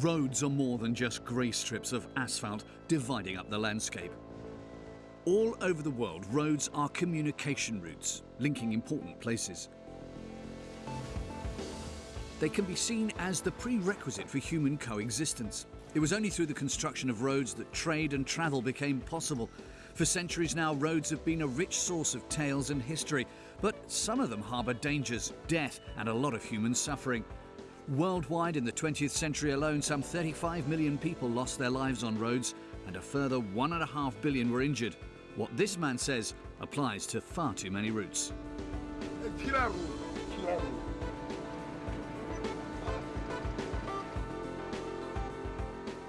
Roads are more than just grey strips of asphalt dividing up the landscape. All over the world, roads are communication routes, linking important places. They can be seen as the prerequisite for human coexistence. It was only through the construction of roads that trade and travel became possible. For centuries now, roads have been a rich source of tales and history, but some of them harbour dangers, death, and a lot of human suffering. Worldwide, in the 20th century alone, some 35 million people lost their lives on roads, and a further 1.5 billion were injured. What this man says applies to far too many routes.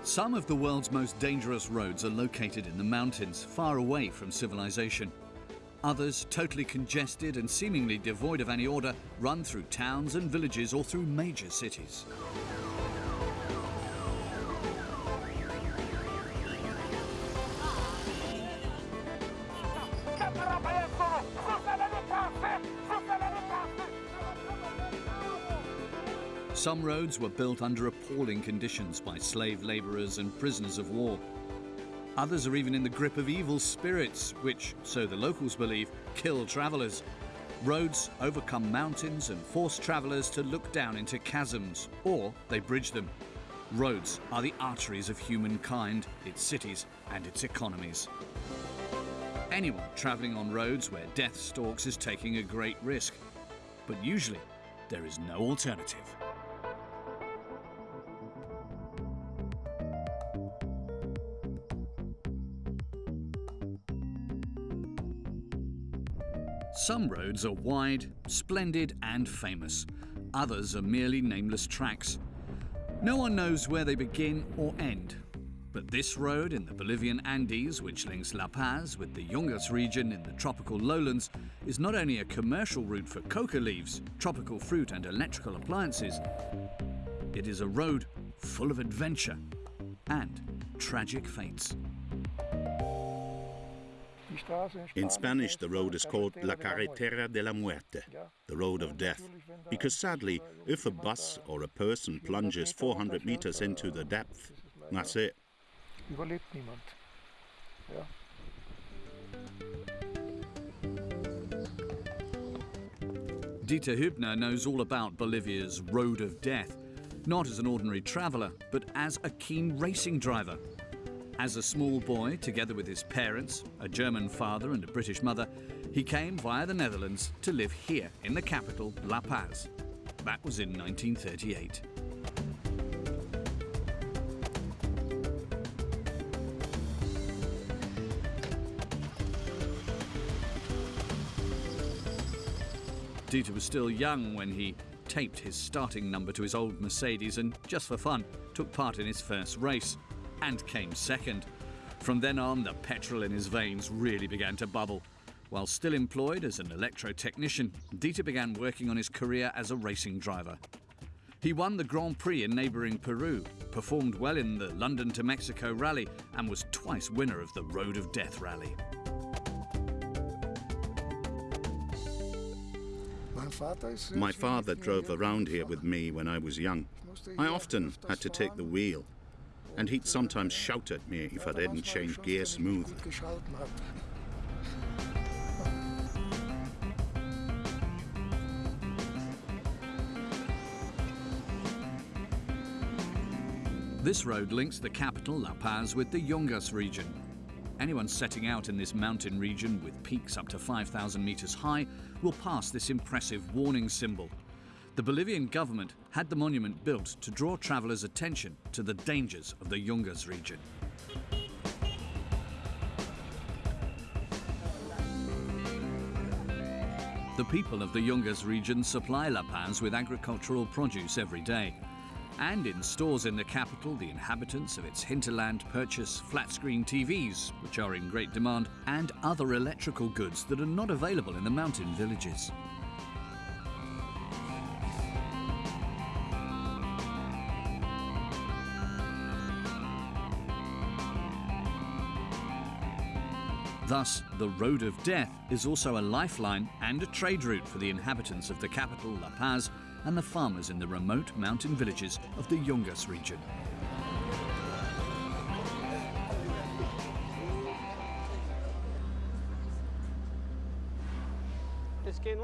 Some of the world's most dangerous roads are located in the mountains, far away from civilization. Others, totally congested and seemingly devoid of any order, run through towns and villages or through major cities. Some roads were built under appalling conditions by slave labourers and prisoners of war. Others are even in the grip of evil spirits, which, so the locals believe, kill travellers. Roads overcome mountains and force travellers to look down into chasms, or they bridge them. Roads are the arteries of humankind, its cities, and its economies. Anyone travelling on roads where death stalks is taking a great risk. But usually, there is no alternative. Some roads are wide, splendid and famous. Others are merely nameless tracks. No one knows where they begin or end. But this road in the Bolivian Andes, which links La Paz with the Yungas region in the tropical lowlands, is not only a commercial route for coca leaves, tropical fruit and electrical appliances, it is a road full of adventure and tragic fates. In Spanish, the road is called La Carretera de la Muerte, the road of death, because sadly, if a bus or a person plunges 400 meters into the depth, that's it. Dieter Hübner knows all about Bolivia's road of death, not as an ordinary traveller, but as a keen racing driver. As a small boy, together with his parents, a German father and a British mother, he came via the Netherlands to live here in the capital, La Paz. That was in 1938. Dieter was still young when he taped his starting number to his old Mercedes and, just for fun, took part in his first race and came second. From then on, the petrol in his veins really began to bubble. While still employed as an electro technician, Dieter began working on his career as a racing driver. He won the Grand Prix in neighbouring Peru, performed well in the London to Mexico Rally, and was twice winner of the Road of Death Rally. My father drove around here with me when I was young. I often had to take the wheel, and he'd sometimes shout at me if I didn't change gear smoothly. This road links the capital, La Paz, with the Yungas region. Anyone setting out in this mountain region with peaks up to 5,000 meters high will pass this impressive warning symbol. The Bolivian government had the monument built to draw travelers' attention to the dangers of the Yungas region. The people of the Yungas region supply La Paz with agricultural produce every day. And in stores in the capital, the inhabitants of its hinterland purchase flat screen TVs, which are in great demand, and other electrical goods that are not available in the mountain villages. Thus, the Road of Death is also a lifeline and a trade route for the inhabitants of the capital, La Paz, and the farmers in the remote mountain villages of the Yungas region.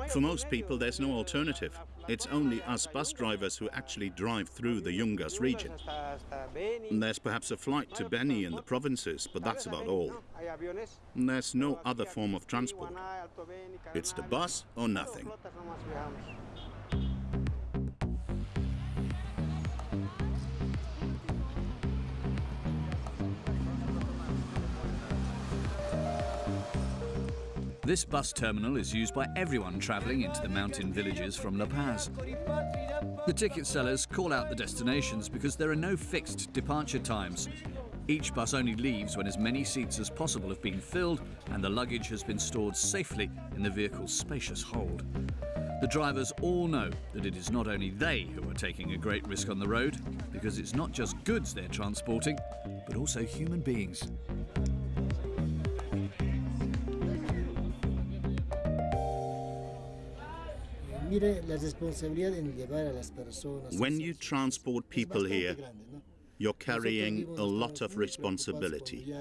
For most people, there's no alternative. It's only us bus drivers who actually drive through the Yungas region. There's perhaps a flight to Beni in the provinces, but that's about all. There's no other form of transport. It's the bus or nothing. This bus terminal is used by everyone travelling into the mountain villages from La Paz. The ticket sellers call out the destinations because there are no fixed departure times. Each bus only leaves when as many seats as possible have been filled and the luggage has been stored safely in the vehicle's spacious hold. The drivers all know that it is not only they who are taking a great risk on the road, because it's not just goods they're transporting, but also human beings. When you transport people here, you're carrying a lot of responsibility.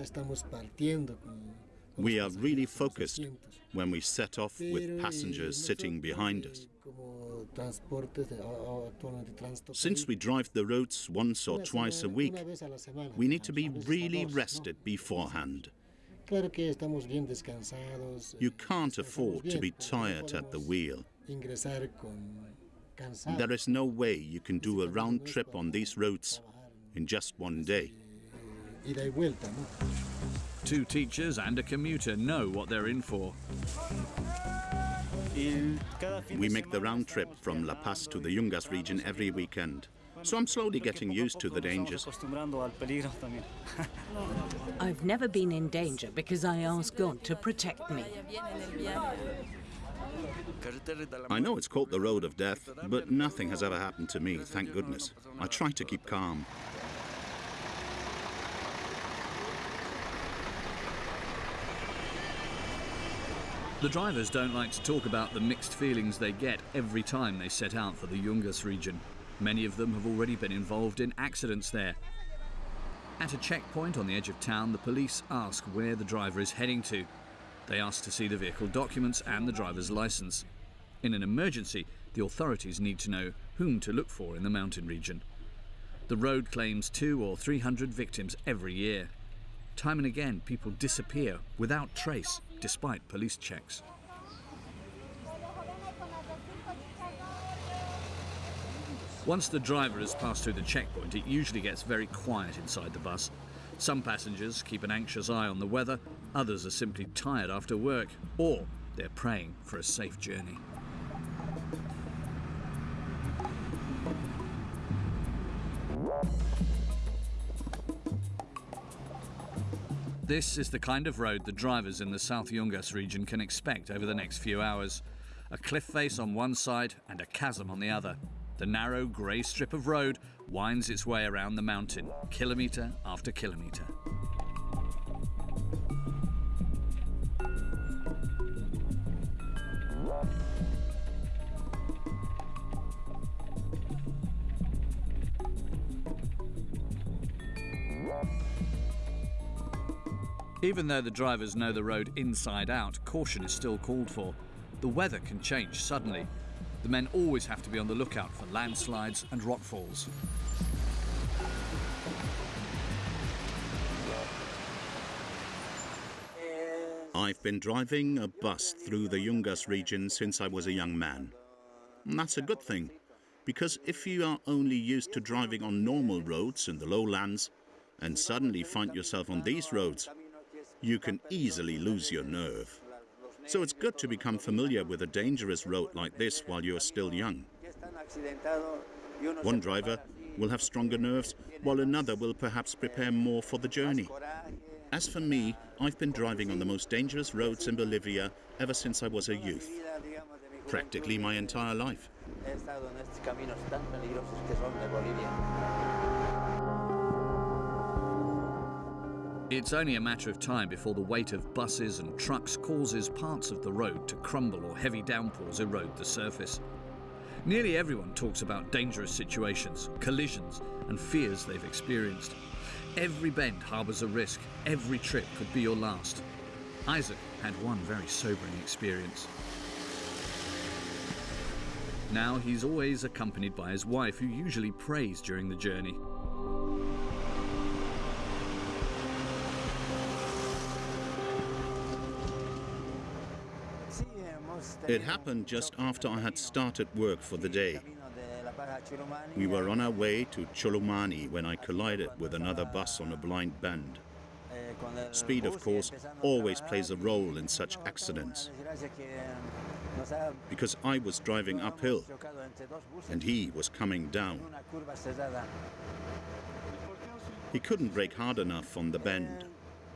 We are really focused when we set off with passengers sitting behind us. Since we drive the roads once or twice a week, we need to be really rested beforehand. You can't afford to be tired at the wheel. There is no way you can do a round trip on these roads in just one day. Two teachers and a commuter know what they're in for. We make the round trip from La Paz to the Yungas region every weekend. So I'm slowly getting used to the dangers. I've never been in danger because I asked God to protect me. I know it's called the road of death, but nothing has ever happened to me, thank goodness. I try to keep calm. The drivers don't like to talk about the mixed feelings they get every time they set out for the Yungas region. Many of them have already been involved in accidents there. At a checkpoint on the edge of town, the police ask where the driver is heading to. They ask to see the vehicle documents and the driver's license. In an emergency, the authorities need to know whom to look for in the mountain region. The road claims two or three hundred victims every year. Time and again, people disappear without trace, despite police checks. Once the driver has passed through the checkpoint, it usually gets very quiet inside the bus. Some passengers keep an anxious eye on the weather, others are simply tired after work, or they're praying for a safe journey. This is the kind of road the drivers in the South Yungas region can expect over the next few hours. A cliff face on one side and a chasm on the other. The narrow grey strip of road winds its way around the mountain, kilometre after kilometre. Even though the drivers know the road inside out, caution is still called for. The weather can change suddenly. The men always have to be on the lookout for landslides and rockfalls. I've been driving a bus through the Yungas region since I was a young man. And that's a good thing, because if you are only used to driving on normal roads in the lowlands and suddenly find yourself on these roads, you can easily lose your nerve. So it's good to become familiar with a dangerous road like this while you're still young. One driver will have stronger nerves, while another will perhaps prepare more for the journey. As for me, I've been driving on the most dangerous roads in Bolivia ever since I was a youth. Practically my entire life. It's only a matter of time before the weight of buses and trucks causes parts of the road to crumble or heavy downpours erode the surface. Nearly everyone talks about dangerous situations, collisions, and fears they've experienced. Every bend harbours a risk, every trip could be your last. Isaac had one very sobering experience. Now he's always accompanied by his wife, who usually prays during the journey. It happened just after I had started work for the day. We were on our way to Chulumani when I collided with another bus on a blind bend. Speed, of course, always plays a role in such accidents. Because I was driving uphill and he was coming down. He couldn't brake hard enough on the bend.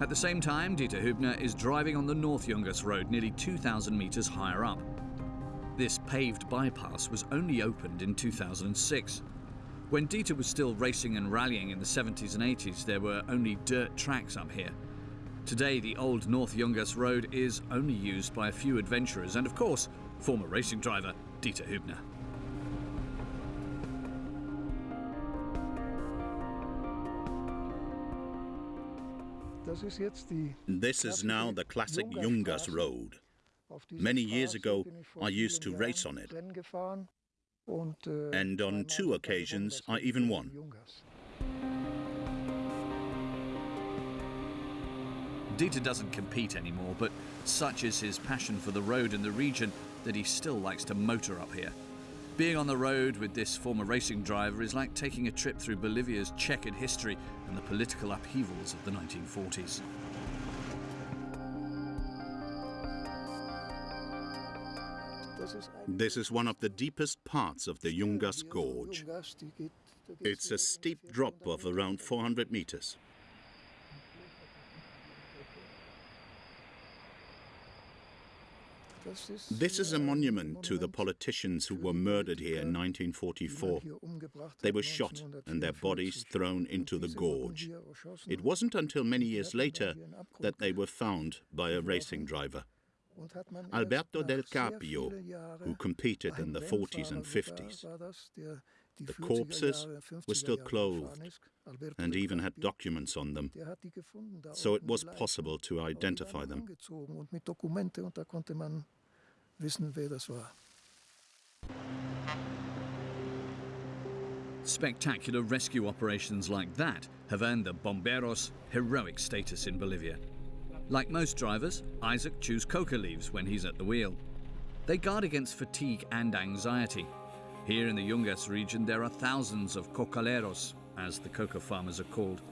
At the same time, Dieter Hübner is driving on the North Yungas Road nearly 2,000 metres higher up. This paved bypass was only opened in 2006. When Dieter was still racing and rallying in the 70s and 80s, there were only dirt tracks up here. Today, the old North Yungas Road is only used by a few adventurers and, of course, former racing driver Dieter Hübner. This is now the classic Yungas Road. Many years ago, I used to race on it. And on two occasions, I even won. Dieter doesn't compete anymore, but such is his passion for the road and the region that he still likes to motor up here. Being on the road with this former racing driver is like taking a trip through Bolivia's checkered history and the political upheavals of the 1940s. This is one of the deepest parts of the Yungas Gorge. It's a steep drop of around 400 meters. This is a monument to the politicians who were murdered here in 1944. They were shot and their bodies thrown into the gorge. It wasn't until many years later that they were found by a racing driver. Alberto del Carpio, who competed in the 40s and 50s. The corpses were still clothed and even had documents on them, so it was possible to identify them. Spectacular rescue operations like that have earned the Bomberos heroic status in Bolivia. Like most drivers, Isaac chews coca leaves when he's at the wheel. They guard against fatigue and anxiety. Here in the Yungas region, there are thousands of cocaleros, as the coca farmers are called,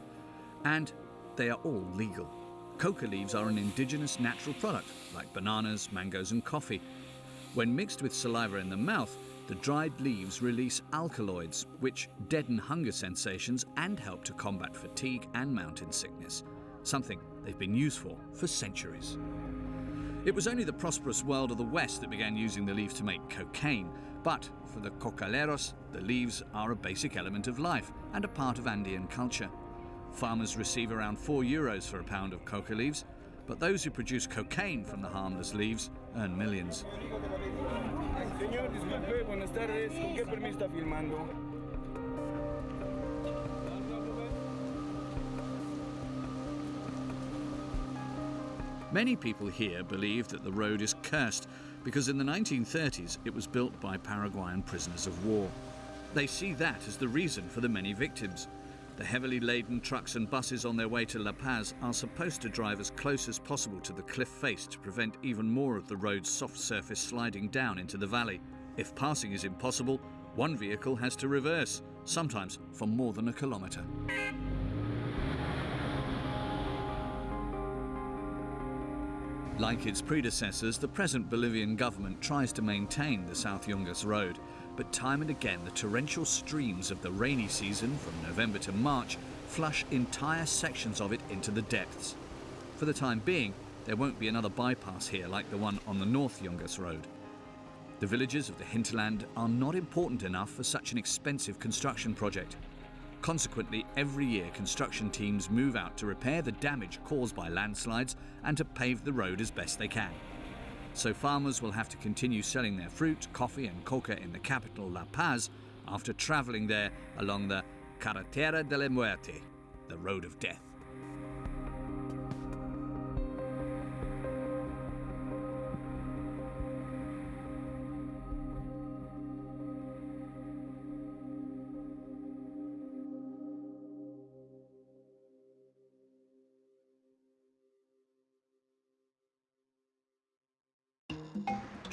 and they are all legal. Coca leaves are an indigenous natural product, like bananas, mangoes, and coffee. When mixed with saliva in the mouth, the dried leaves release alkaloids, which deaden hunger sensations and help to combat fatigue and mountain sickness, something they've been used for for centuries. It was only the prosperous world of the West that began using the leaf to make cocaine, but for the cocaleros, the leaves are a basic element of life and a part of Andean culture. Farmers receive around 4 euros for a pound of coca leaves, but those who produce cocaine from the harmless leaves earn millions. Many people here believe that the road is cursed because in the 1930s it was built by Paraguayan prisoners of war. They see that as the reason for the many victims. The heavily laden trucks and buses on their way to La Paz are supposed to drive as close as possible to the cliff face to prevent even more of the road's soft surface sliding down into the valley. If passing is impossible, one vehicle has to reverse, sometimes for more than a kilometre. Like its predecessors, the present Bolivian government tries to maintain the South Yungas Road, but time and again the torrential streams of the rainy season from November to March flush entire sections of it into the depths. For the time being, there won't be another bypass here like the one on the North Yungas Road. The villages of the hinterland are not important enough for such an expensive construction project. Consequently, every year construction teams move out to repair the damage caused by landslides and to pave the road as best they can. So farmers will have to continue selling their fruit, coffee and coca in the capital La Paz after travelling there along the Carretera de la Muerte, the road of death.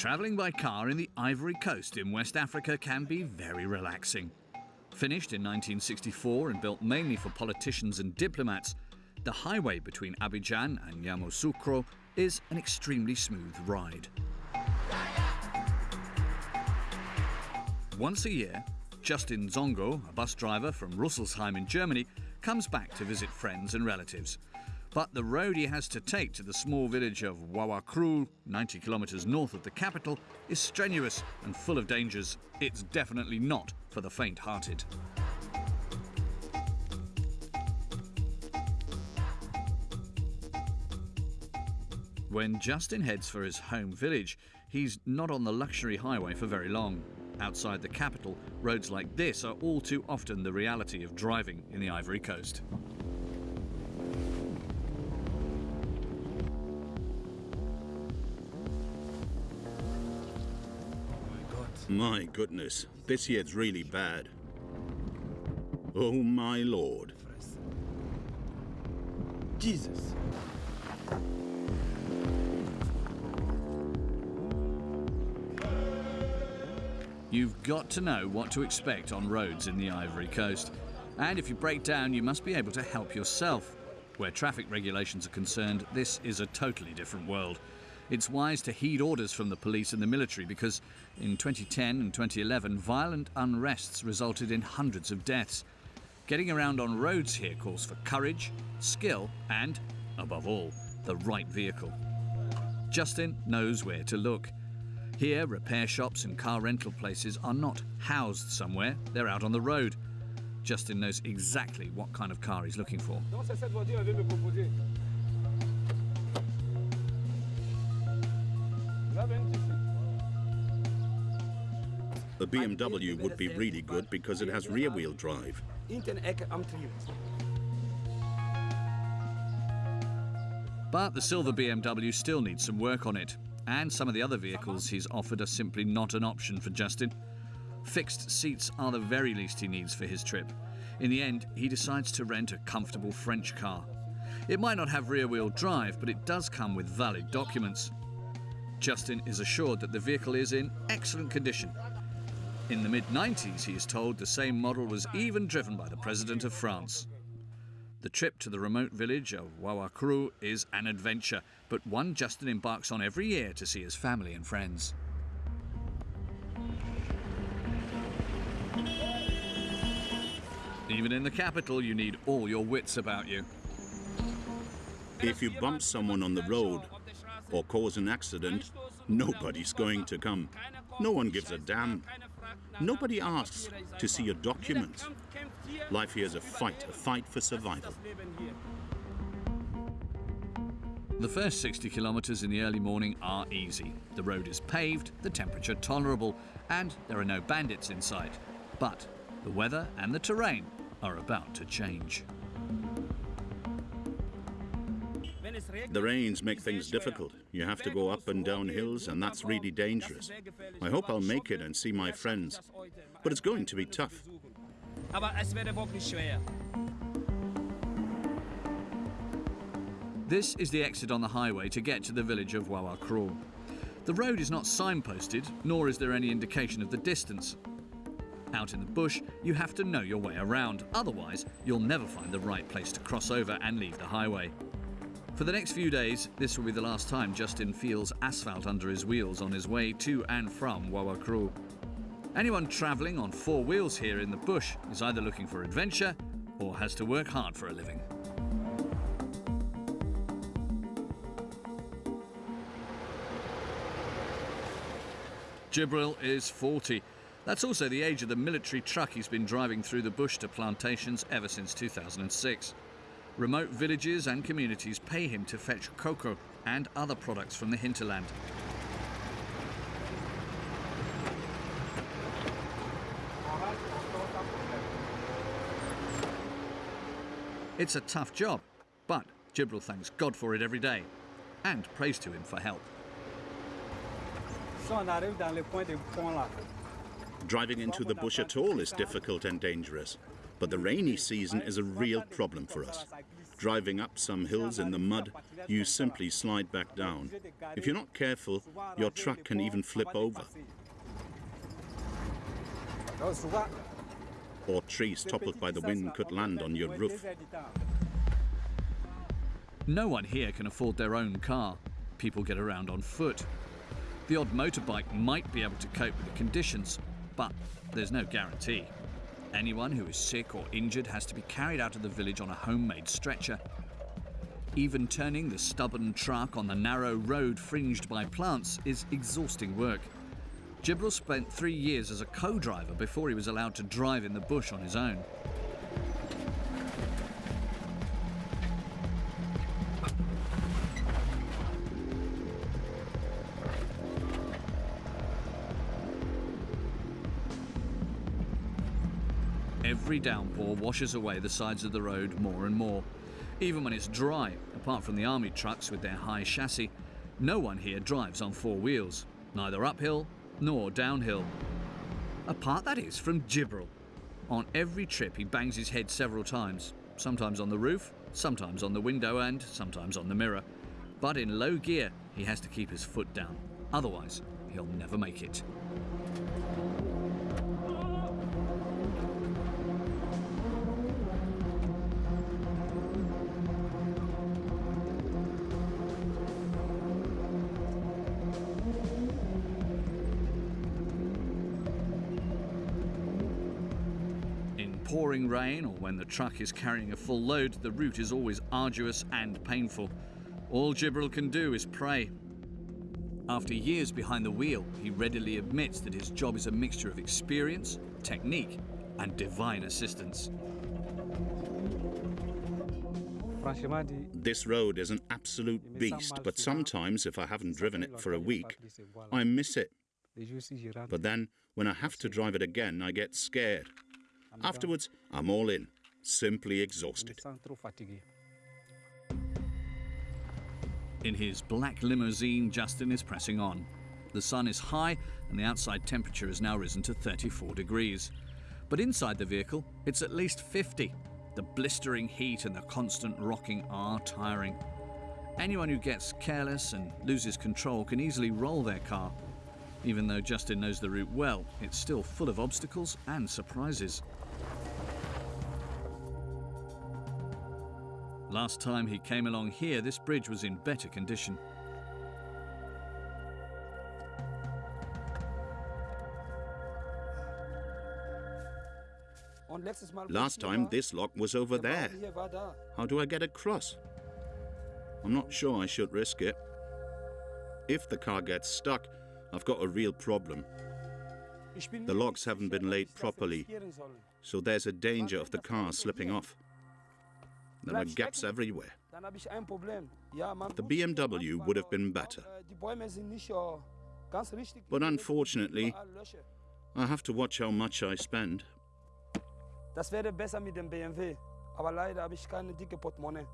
Travelling by car in the Ivory Coast in West Africa can be very relaxing. Finished in 1964 and built mainly for politicians and diplomats, the highway between Abidjan and Yamoussoukro is an extremely smooth ride. Once a year, Justin Zongo, a bus driver from Rüsselsheim in Germany, comes back to visit friends and relatives. But the road he has to take to the small village of Wawakrul, 90 kilometres north of the capital, is strenuous and full of dangers. It's definitely not for the faint hearted. When Justin heads for his home village, he's not on the luxury highway for very long. Outside the capital, roads like this are all too often the reality of driving in the Ivory Coast. My goodness, this year's really bad. Oh my lord. Jesus. You've got to know what to expect on roads in the Ivory Coast. And if you break down, you must be able to help yourself. Where traffic regulations are concerned, this is a totally different world. It's wise to heed orders from the police and the military because in 2010 and 2011, violent unrests resulted in hundreds of deaths. Getting around on roads here calls for courage, skill, and, above all, the right vehicle. Justin knows where to look. Here, repair shops and car rental places are not housed somewhere, they're out on the road. Justin knows exactly what kind of car he's looking for. A BMW would be really good because it has rear-wheel drive. But the silver BMW still needs some work on it, and some of the other vehicles he's offered are simply not an option for Justin. Fixed seats are the very least he needs for his trip. In the end, he decides to rent a comfortable French car. It might not have rear wheel drive, but it does come with valid documents. Justin is assured that the vehicle is in excellent condition. In the mid 90s, he is told the same model was even driven by the President of France. The trip to the remote village of Wawakrou is an adventure, but one Justin embarks on every year to see his family and friends. Even in the capital, you need all your wits about you. If you bump someone on the road or cause an accident, nobody's going to come. No one gives a damn. Nobody asks to see your documents. Life here is a fight, a fight for survival. The first 60 kilometres in the early morning are easy. The road is paved, the temperature tolerable, and there are no bandits in sight. But the weather and the terrain are about to change. The rains make things difficult. You have to go up and down hills, and that's really dangerous. I hope I'll make it and see my friends. But it's going to be tough. This is the exit on the highway to get to the village of Wawakrol. The road is not signposted, nor is there any indication of the distance. Out in the bush, you have to know your way around, otherwise, you'll never find the right place to cross over and leave the highway. For the next few days, this will be the last time Justin feels asphalt under his wheels on his way to and from Wawakru. Anyone travelling on four wheels here in the bush is either looking for adventure or has to work hard for a living. Jibril is 40. That's also the age of the military truck he's been driving through the bush to plantations ever since 2006. Remote villages and communities pay him to fetch cocoa and other products from the hinterland. It's a tough job, but Jibril thanks God for it every day and prays to him for help. Driving into the bush at all is difficult and dangerous, but the rainy season is a real problem for us. Driving up some hills in the mud, you simply slide back down. If you're not careful, your truck can even flip over. Or trees toppled by the wind could land on your roof. No one here can afford their own car. People get around on foot. The odd motorbike might be able to cope with the conditions, but there's no guarantee. Anyone who is sick or injured has to be carried out of the village on a homemade stretcher. Even turning the stubborn truck on the narrow road fringed by plants is exhausting work. Jibril spent three years as a co-driver before he was allowed to drive in the bush on his own. Every downpour washes away the sides of the road more and more. Even when it's dry, apart from the army trucks with their high chassis, no one here drives on four wheels, neither uphill nor downhill. Apart, that is, from Jibril. On every trip, he bangs his head several times, sometimes on the roof, sometimes on the window, and sometimes on the mirror. But in low gear, he has to keep his foot down. Otherwise, he'll never make it. Or when the truck is carrying a full load, the route is always arduous and painful. All Jibril can do is pray. After years behind the wheel, he readily admits that his job is a mixture of experience, technique, and divine assistance. This road is an absolute beast, but sometimes if I haven't driven it for a week, I miss it. But then, when I have to drive it again, I get scared. Afterwards, I'm all in, simply exhausted. In his black limousine, Justin is pressing on. The sun is high and the outside temperature has now risen to 34 degrees. But inside the vehicle, it's at least 50. The blistering heat and the constant rocking are tiring. Anyone who gets careless and loses control can easily roll their car. Even though Justin knows the route well, it's still full of obstacles and surprises. Last time he came along here, this bridge was in better condition. Last time, this lock was over there. How do I get across? I'm not sure I should risk it. If the car gets stuck, I've got a real problem. The locks haven't been laid properly, so there's a danger of the car slipping off. There are gaps everywhere. The BMW would have been better. But unfortunately, I have to watch how much I spend. Das wäre besser mit dem BMW, aber leider habe ich keine dicke Portemonnaie.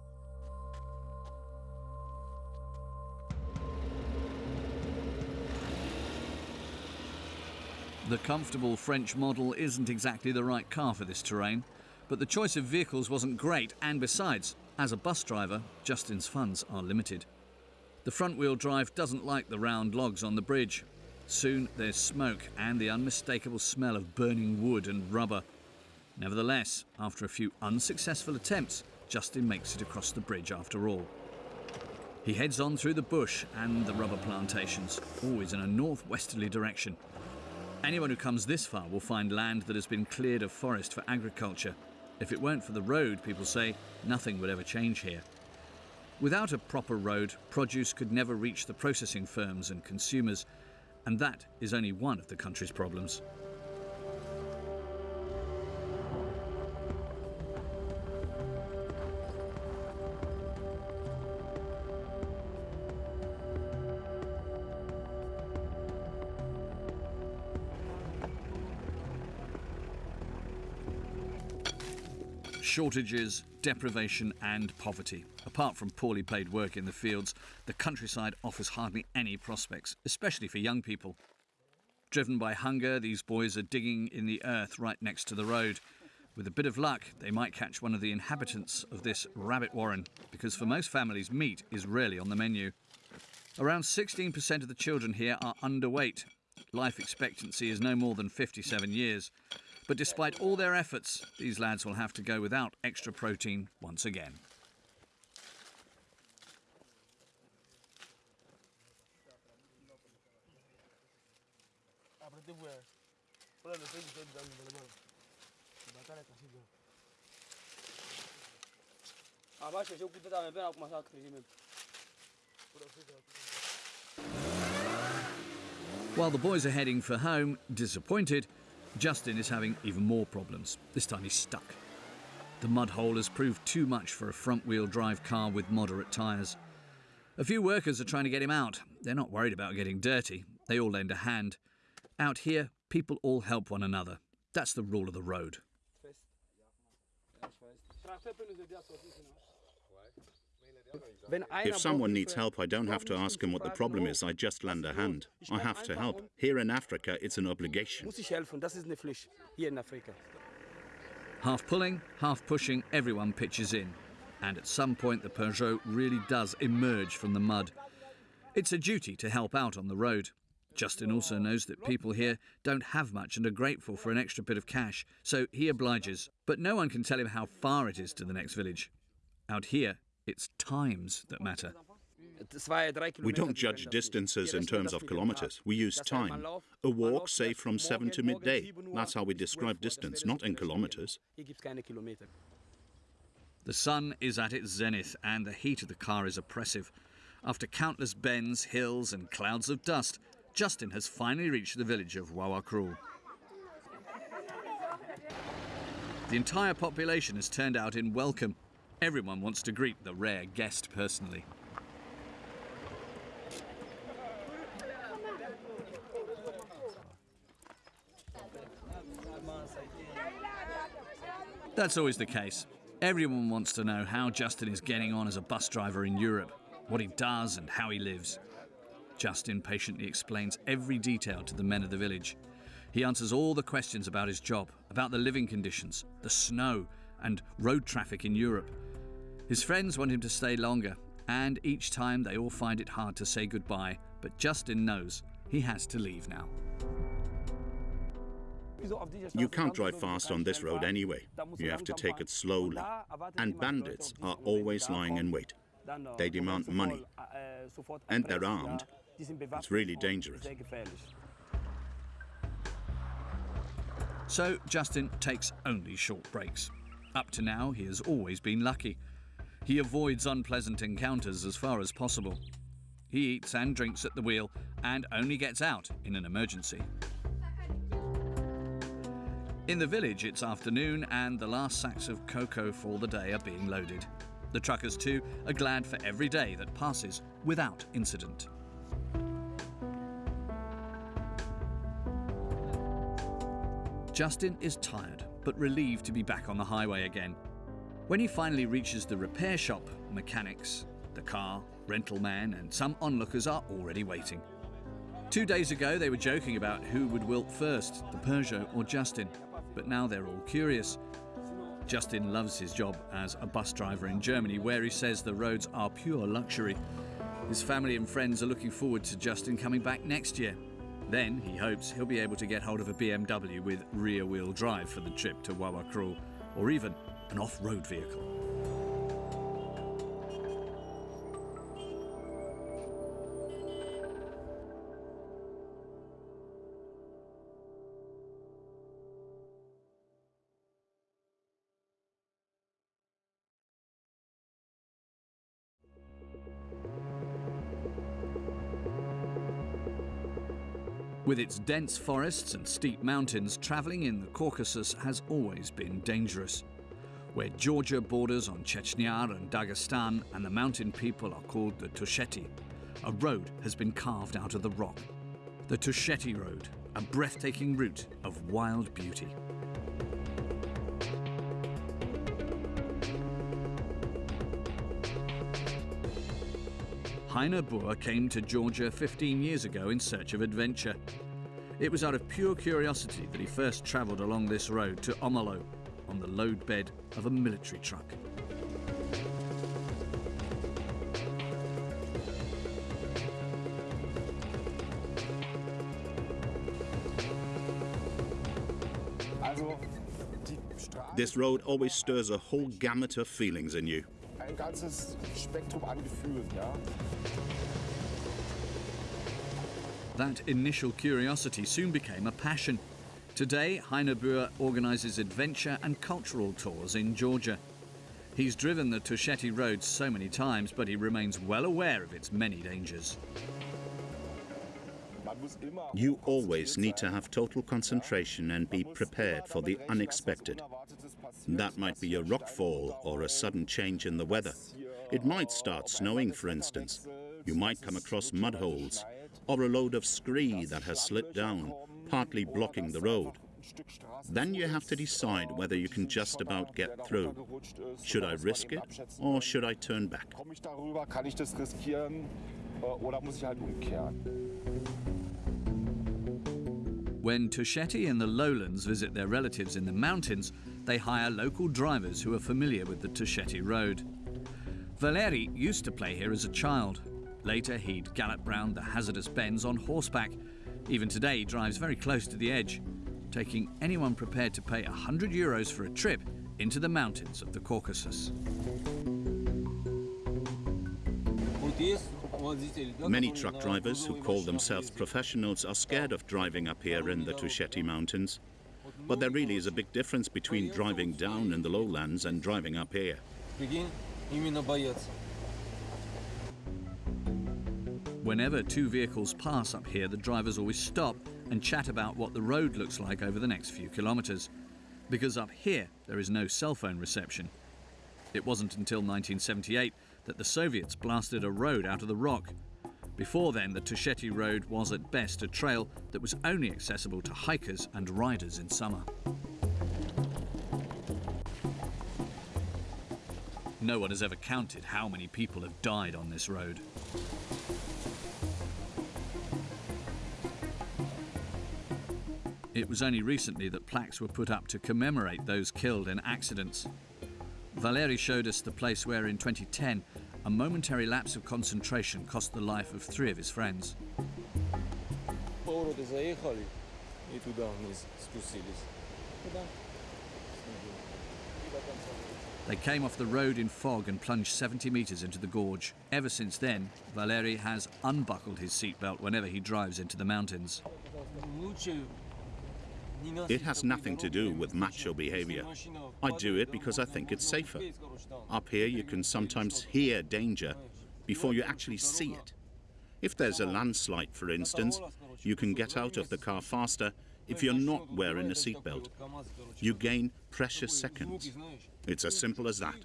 The comfortable French model isn't exactly the right car for this terrain, but the choice of vehicles wasn't great, and besides, as a bus driver, Justin's funds are limited. The front wheel drive doesn't like the round logs on the bridge. Soon there's smoke and the unmistakable smell of burning wood and rubber. Nevertheless, after a few unsuccessful attempts, Justin makes it across the bridge after all. He heads on through the bush and the rubber plantations, always in a northwesterly direction. Anyone who comes this far will find land that has been cleared of forest for agriculture. If it weren't for the road, people say, nothing would ever change here. Without a proper road, produce could never reach the processing firms and consumers, and that is only one of the country's problems. Shortages, deprivation, and poverty. Apart from poorly paid work in the fields, the countryside offers hardly any prospects, especially for young people. Driven by hunger, these boys are digging in the earth right next to the road. With a bit of luck, they might catch one of the inhabitants of this rabbit warren, because for most families, meat is rarely on the menu. Around 16% of the children here are underweight. Life expectancy is no more than 57 years. But despite all their efforts, these lads will have to go without extra protein once again. While the boys are heading for home, disappointed, Justin is having even more problems. This time he's stuck. The mud hole has proved too much for a front wheel drive car with moderate tyres. A few workers are trying to get him out. They're not worried about getting dirty, they all lend a hand. Out here, people all help one another. That's the rule of the road. If someone needs help, I don't have to ask him what the problem is, I just lend a hand. I have to help. Here in Africa, it's an obligation. Muss ich helfen, das ist eine Pflicht hier in Afrika. Half pulling, half pushing, everyone pitches in. And at some point, the Peugeot really does emerge from the mud. It's a duty to help out on the road. Justin also knows that people here don't have much and are grateful for an extra bit of cash, so he obliges. But no one can tell him how far it is to the next village. Out here, it's times that matter. We don't judge distances in terms of kilometers. We use time. A walk, say from 7 to midday. That's how we describe distance, not in kilometers. Hier gibt's keine Kilometer. The sun is at its zenith and the heat of the car is oppressive. After countless bends, hills, and clouds of dust, Justin has finally reached the village of Wawakru. The entire population has turned out in welcome. Everyone wants to greet the rare guest personally. That's always the case. Everyone wants to know how Justin is getting on as a bus driver in Europe, what he does, and how he lives. Justin patiently explains every detail to the men of the village. He answers all the questions about his job, about the living conditions, the snow, and road traffic in Europe. His friends want him to stay longer, and each time they all find it hard to say goodbye, but Justin knows he has to leave now. You can't drive fast on this road anyway. You have to take it slowly. And bandits are always lying in wait. They demand money. And they're armed. It's really dangerous. So Justin takes only short breaks. Up to now, he has always been lucky. He avoids unpleasant encounters as far as possible. He eats and drinks at the wheel and only gets out in an emergency. In the village, it's afternoon and the last sacks of cocoa for the day are being loaded. The truckers, too, are glad for every day that passes without incident. Justin is tired, but relieved to be back on the highway again. When he finally reaches the repair shop, mechanics, the car, rental man, and some onlookers are already waiting. Two days ago, they were joking about who would wilt first, the Peugeot or Justin, but now they're all curious. Justin loves his job as a bus driver in Germany, where he says the roads are pure luxury. His family and friends are looking forward to Justin coming back next year. Then, he hopes he'll be able to get hold of a BMW with rear wheel drive for the trip to Wawakrul, or even an off-road vehicle. With its dense forests and steep mountains, travelling in the Caucasus has always been dangerous. Where Georgia borders on Chechnya and Dagestan, and the mountain people are called the Tusheti, a road has been carved out of the rock. The Tusheti Road, a breathtaking route of wild beauty. Heiner Buhr came to Georgia 15 years ago in search of adventure. It was out of pure curiosity that he first travelled along this road to Omalo on the load bed of a military truck. This road always stirs a whole gamut of feelings in you. Ein ganzes Spektrum an Gefühlen, ja. That initial curiosity soon became a passion. Today, Heiner Buhr organises adventure and cultural tours in Georgia. He's driven the Tusheti Road so many times, but he remains well aware of its many dangers. You always need to have total concentration and be prepared for the unexpected. That might be a rockfall or a sudden change in the weather. It might start snowing, for instance. You might come across mud holes or a load of scree that has slipped down, partly blocking the road. Then you have to decide whether you can just about get through. Should I risk it or should I turn back? Komme ich darüber? Kann ich das riskieren? Äh, Oder muss ich halt umkehren? When Tusheti and the lowlands visit their relatives in the mountains, they hire local drivers who are familiar with the Tusheti Road. Valeri used to play here as a child. Later, he'd gallop round the hazardous bends on horseback. Even today, he drives very close to the edge, taking anyone prepared to pay 100 euros for a trip into the mountains of the Caucasus. Many truck drivers who call themselves professionals are scared of driving up here in the Tusheti Mountains. But there really is a big difference between driving down in the lowlands and driving up here. Whenever two vehicles pass up here, the drivers always stop and chat about what the road looks like over the next few kilometres. Because up here, there is no cell phone reception. It wasn't until 1978 that the Soviets blasted a road out of the rock. Before then, the Tusheti Road was at best a trail that was only accessible to hikers and riders in summer. No one has ever counted how many people have died on this road. It was only recently that plaques were put up to commemorate those killed in accidents. Valeri showed us the place where in 2010, a momentary lapse of concentration cost the life of three of his friends. They came off the road in fog and plunged 70 metres into the gorge. Ever since then, Valeri has unbuckled his seatbelt whenever he drives into the mountains. It has nothing to do with macho behavior. I do it because I think it's safer. Up here, you can sometimes hear danger before you actually see it. If there's a landslide, for instance, you can get out of the car faster if you're not wearing a seatbelt. You gain precious seconds. It's as simple as that.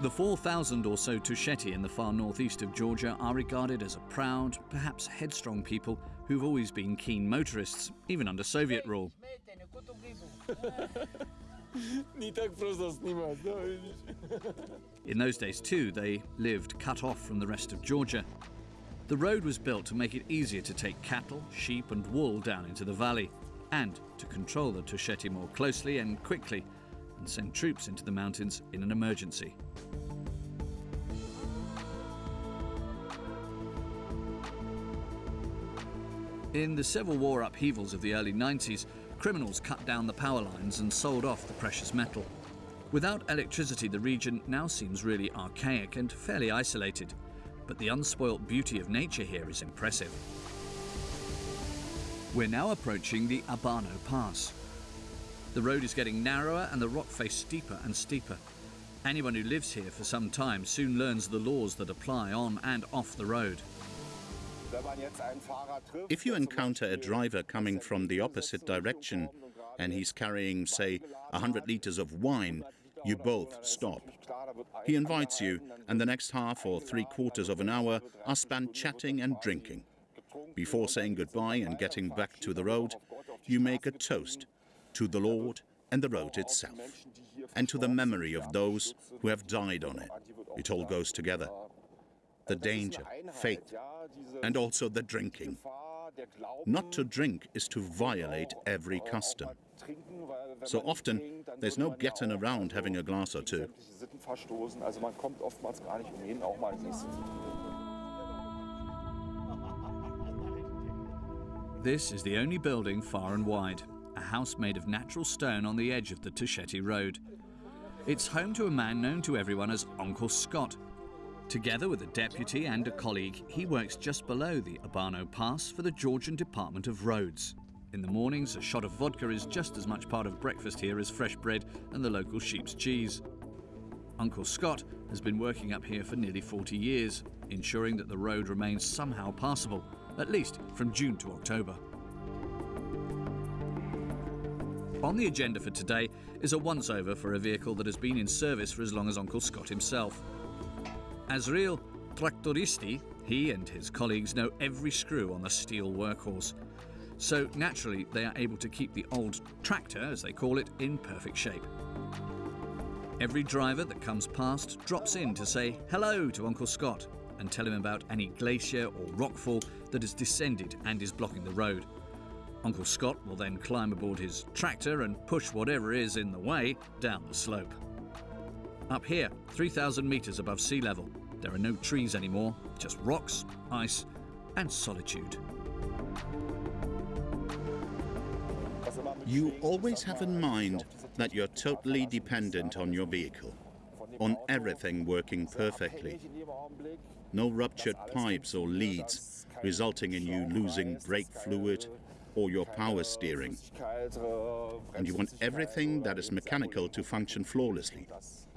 The 4,000 or so Tusheti in the far northeast of Georgia are regarded as a proud, perhaps headstrong people who've always been keen motorists, even under Soviet rule. in those days, too, they lived cut off from the rest of Georgia. The road was built to make it easier to take cattle, sheep and wool down into the valley and to control the Tusheti more closely and quickly and send troops into the mountains in an emergency. In the Civil War upheavals of the early 90s, criminals cut down the power lines and sold off the precious metal. Without electricity, the region now seems really archaic and fairly isolated, but the unspoilt beauty of nature here is impressive. We're now approaching the Abano Pass. The road is getting narrower and the rock face steeper and steeper. Anyone who lives here for some time soon learns the laws that apply on and off the road. If you encounter a driver coming from the opposite direction and he's carrying, say, 100 liters of wine, you both stop. He invites you, and the next half or three quarters of an hour are spent chatting and drinking. Before saying goodbye and getting back to the road, you make a toast to the Lord and the road itself, and to the memory of those who have died on it. It all goes together. The danger, faith, and also the drinking. Not to drink is to violate every custom. So often, there's no getting around having a glass or two. This is the only building far and wide, a house made of natural stone on the edge of the Tusheti Road. It's home to a man known to everyone as Uncle Scott. Together with a deputy and a colleague, he works just below the Abano Pass for the Georgian Department of Roads. In the mornings, a shot of vodka is just as much part of breakfast here as fresh bread and the local sheep's cheese. Uncle Scott has been working up here for nearly 40 years, ensuring that the road remains somehow passable, at least from June to October. On the agenda for today is a once over for a vehicle that has been in service for as long as Uncle Scott himself. As real tractoristi, he and his colleagues know every screw on the steel workhorse. So naturally, they are able to keep the old tractor, as they call it, in perfect shape. Every driver that comes past drops in to say hello to Uncle Scott and tell him about any glacier or rockfall that has descended and is blocking the road. Uncle Scott will then climb aboard his tractor and push whatever is in the way down the slope. Up here, 3,000 metres above sea level, there are no trees anymore, just rocks, ice, and solitude. You always have in mind that you're totally dependent on your vehicle, on everything working perfectly. No ruptured pipes or leads, resulting in you losing brake fluid or your power steering. And you want everything that is mechanical to function flawlessly.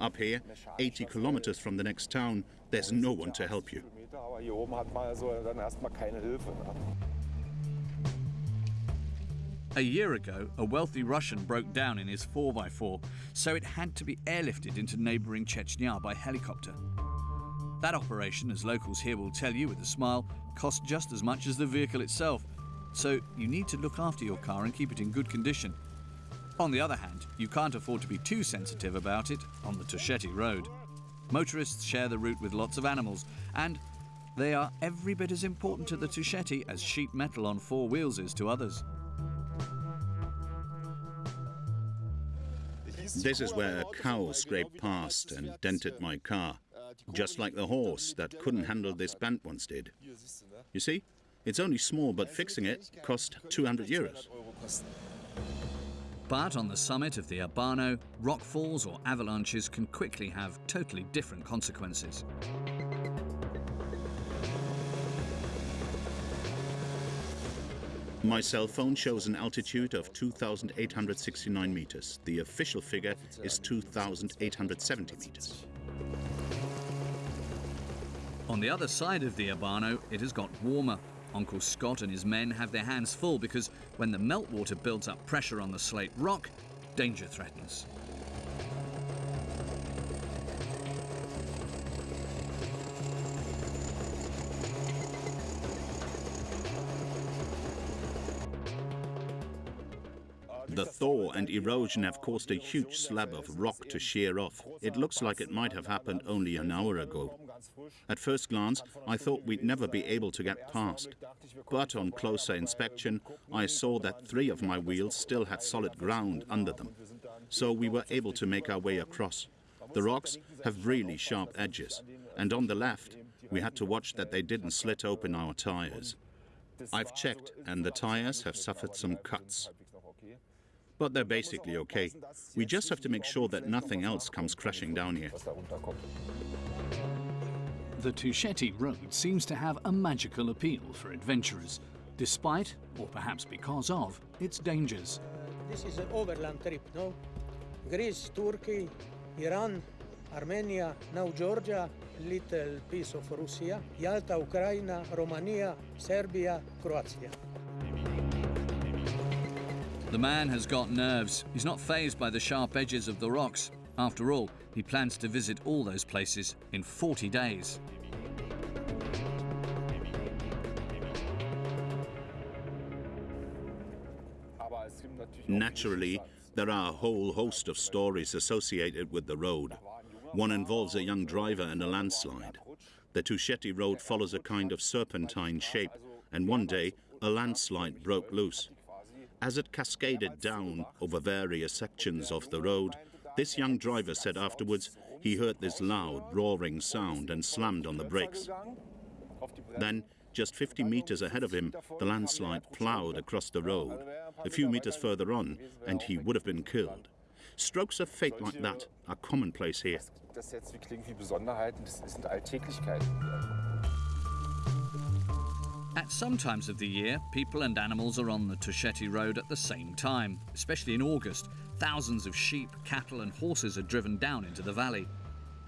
Up here, 80 kilometers from the next town, there's no one to help you. A year ago, a wealthy Russian broke down in his 4x4, so it had to be airlifted into neighbouring Chechnya by helicopter. That operation, as locals here will tell you with a smile, cost just as much as the vehicle itself, so you need to look after your car and keep it in good condition. On the other hand, you can't afford to be too sensitive about it on the Tusheti Road. Motorists share the route with lots of animals, and they are every bit as important to the Tusheti as sheet metal on four wheels is to others. This is where a cow scraped past and dented my car, just like the horse that couldn't handle this bend once did. You see, it's only small, but fixing it cost 200 euros. But on the summit of the Abano, rockfalls or avalanches can quickly have totally different consequences. My cell phone shows an altitude of 2,869 meters. The official figure is 2,870 meters. On the other side of the Abano, it has got warmer. Uncle Scott and his men have their hands full because when the meltwater builds up pressure on the slate rock, danger threatens. The thaw and erosion have caused a huge slab of rock to shear off. It looks like it might have happened only an hour ago. At first glance, I thought we'd never be able to get past. But on closer inspection, I saw that three of my wheels still had solid ground under them. So we were able to make our way across. The rocks have really sharp edges. And on the left, we had to watch that they didn't slit open our tires. I've checked, and the tires have suffered some cuts. But they're basically okay. We just have to make sure that nothing else comes crashing down here. The Tusheti Road seems to have a magical appeal for adventurers. despite, or perhaps because of, its dangers. This is an overland trip, no? Greece, Turkey, Iran, Armenia, now Georgia, little piece of Russia, Yalta, Ukraine, Romania, Serbia, Croatia. The man has got nerves. He's not phased by the sharp edges of the rocks. After all, he plans to visit all those places in 40 days. Naturally, there are a whole host of stories associated with the road. One involves a young driver and a landslide. The Tusheti Road follows a kind of serpentine shape, and one day a landslide broke loose. As it cascaded down over various sections of the road, this young driver said afterwards he heard this loud, roaring sound and slammed on the brakes. Then, just 50 meters ahead of him, the landslide plowed across the road. A few meters further on, and he would have been killed. Strokes of fate like that are commonplace here. At some times of the year, people and animals are on the Tusheti Road at the same time, especially in August. Thousands of sheep, cattle, and horses are driven down into the valley.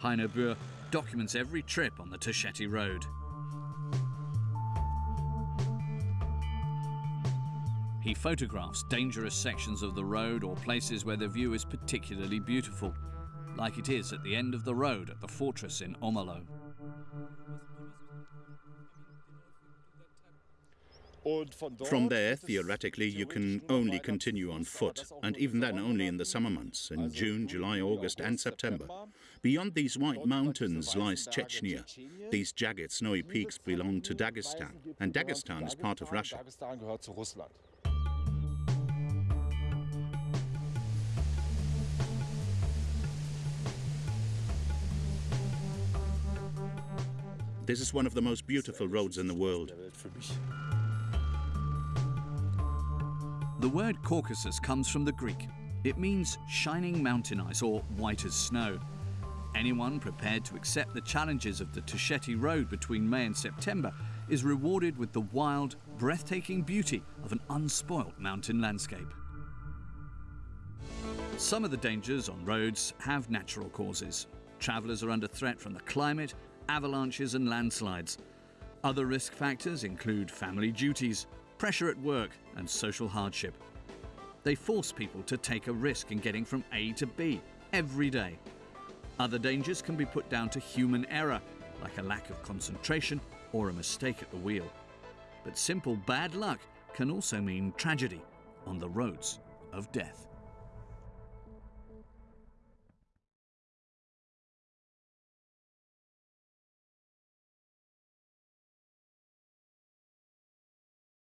Heiner Buhr documents every trip on the Tusheti Road. He photographs dangerous sections of the road or places where the view is particularly beautiful, like it is at the end of the road at the fortress in Omalo. From there, theoretically, you can only continue on foot, and even then only in the summer months, in June, July, August, and September. Beyond these white mountains lies Chechnya. These jagged, snowy peaks belong to Dagestan, and Dagestan is part of Russia. This is one of the most beautiful roads in the world. The word Caucasus comes from the Greek. It means shining mountain ice or white as snow. Anyone prepared to accept the challenges of the Tusheti Road between May and September is rewarded with the wild, breathtaking beauty of an unspoilt mountain landscape. Some of the dangers on roads have natural causes. Travellers are under threat from the climate, avalanches, and landslides. Other risk factors include family duties, pressure at work, and social hardship. They force people to take a risk in getting from A to B every day. Other dangers can be put down to human error, like a lack of concentration or a mistake at the wheel. But simple bad luck can also mean tragedy on the roads of death.